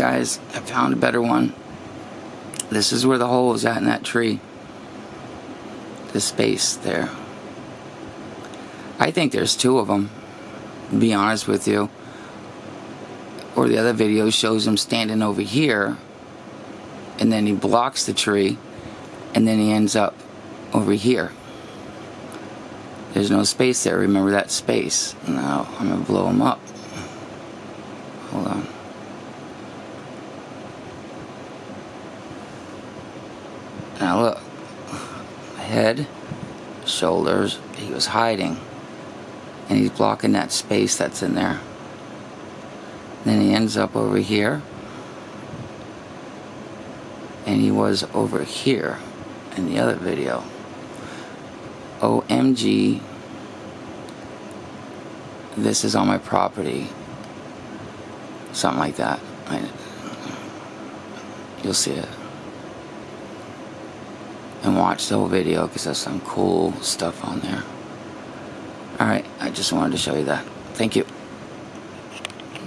guys, I found a better one. This is where the hole is at in that tree. The space there. I think there's two of them, be honest with you. Or the other video shows him standing over here, and then he blocks the tree, and then he ends up over here. There's no space there. Remember that space. Now I'm going to blow him up. Hold on. Now look. Head, shoulders, he was hiding. And he's blocking that space that's in there. Then he ends up over here. And he was over here in the other video. OMG, this is on my property. Something like that. I, you'll see it. And watch the whole video because there's some cool stuff on there. Alright, I just wanted to show you that. Thank you.